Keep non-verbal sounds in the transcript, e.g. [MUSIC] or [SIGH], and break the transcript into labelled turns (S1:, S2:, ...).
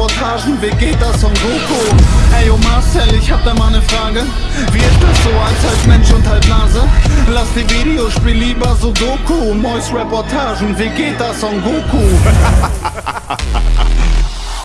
S1: Reportagen, wie geht das Son Goku? Ey, yo Marcel, ich hab da mal ne Frage Wie ist das so als halb Mensch und halb Nase? Lass die Videospiel lieber so Doku Mois Reportagen, wie geht das Son Goku? [LAUGHS]